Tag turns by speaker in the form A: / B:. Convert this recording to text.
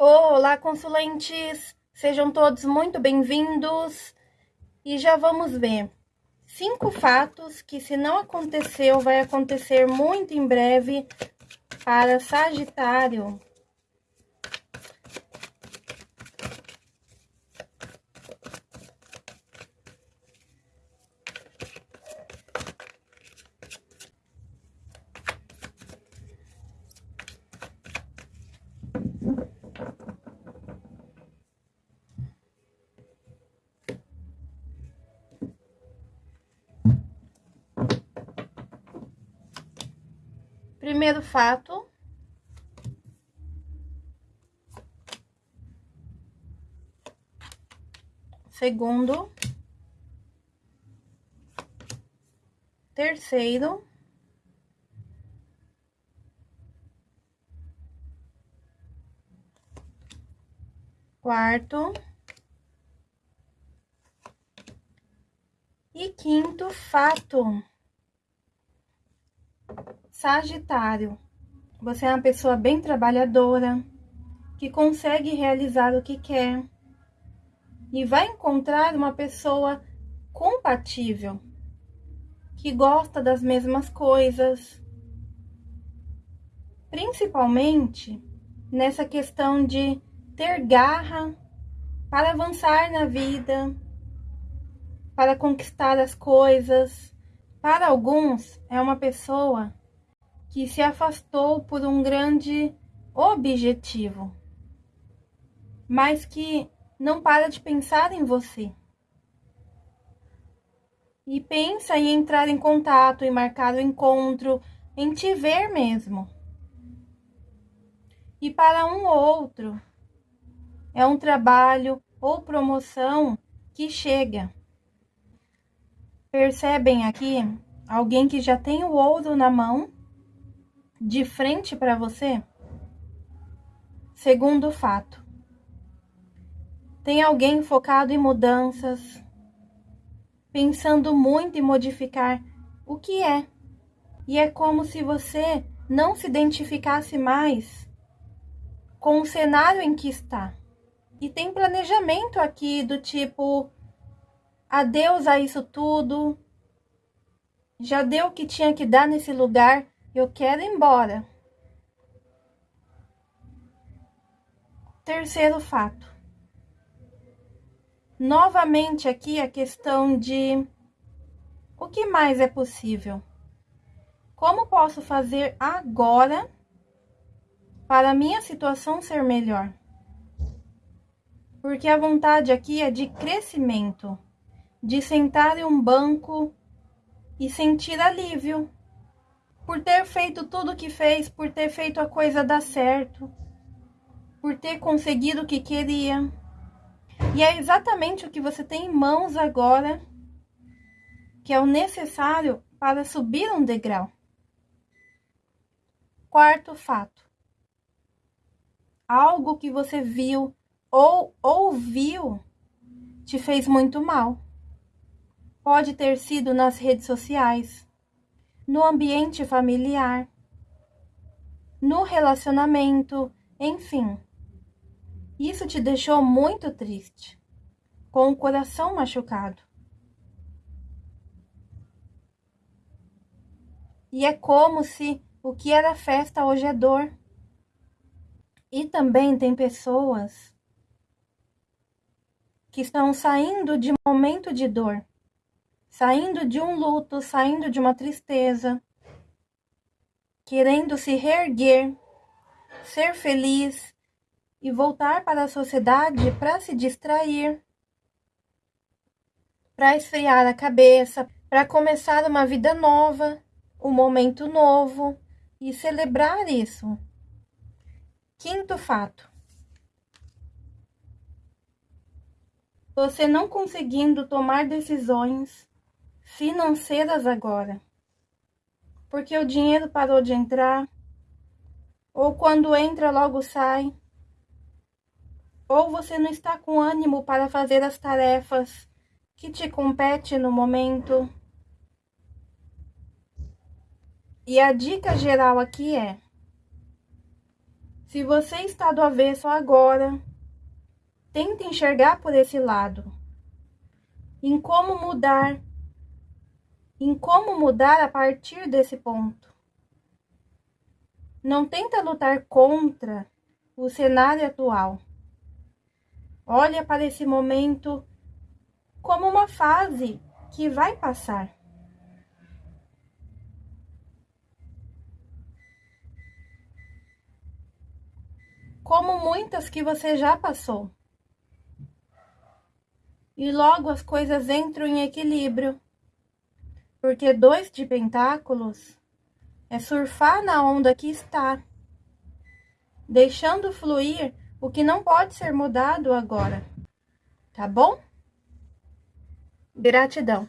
A: Olá, consulentes! Sejam todos muito bem-vindos e já vamos ver cinco fatos que, se não aconteceu, vai acontecer muito em breve para Sagitário. Primeiro fato. Segundo. Terceiro. Quarto. E quinto fato. Sagitário, você é uma pessoa bem trabalhadora, que consegue realizar o que quer e vai encontrar uma pessoa compatível, que gosta das mesmas coisas, principalmente nessa questão de ter garra para avançar na vida, para conquistar as coisas. Para alguns, é uma pessoa que se afastou por um grande objetivo, mas que não para de pensar em você. E pensa em entrar em contato, em marcar o encontro, em te ver mesmo. E para um ou outro, é um trabalho ou promoção que chega. Percebem aqui alguém que já tem o ouro na mão de frente para você? Segundo fato, tem alguém focado em mudanças, pensando muito em modificar o que é. E é como se você não se identificasse mais com o cenário em que está. E tem planejamento aqui do tipo adeus a isso tudo. Já deu o que tinha que dar nesse lugar eu quero ir embora. Terceiro fato. Novamente aqui a questão de o que mais é possível? Como posso fazer agora para a minha situação ser melhor? Porque a vontade aqui é de crescimento, de sentar em um banco e sentir alívio por ter feito tudo o que fez, por ter feito a coisa dar certo, por ter conseguido o que queria. E é exatamente o que você tem em mãos agora, que é o necessário para subir um degrau. Quarto fato. Algo que você viu ou ouviu te fez muito mal. Pode ter sido nas redes sociais, no ambiente familiar, no relacionamento, enfim. Isso te deixou muito triste, com o coração machucado. E é como se o que era festa hoje é dor. E também tem pessoas que estão saindo de momento de dor saindo de um luto, saindo de uma tristeza, querendo se reerguer, ser feliz e voltar para a sociedade para se distrair, para esfriar a cabeça, para começar uma vida nova, um momento novo e celebrar isso. Quinto fato. Você não conseguindo tomar decisões financeiras agora. Porque o dinheiro parou de entrar, ou quando entra logo sai, ou você não está com ânimo para fazer as tarefas que te compete no momento. E a dica geral aqui é: Se você está do avesso agora, tente enxergar por esse lado. Em como mudar. Em como mudar a partir desse ponto. Não tenta lutar contra o cenário atual. Olha para esse momento como uma fase que vai passar. Como muitas que você já passou. E logo as coisas entram em equilíbrio. Porque dois de pentáculos é surfar na onda que está, deixando fluir o que não pode ser mudado agora. Tá bom? Gratidão.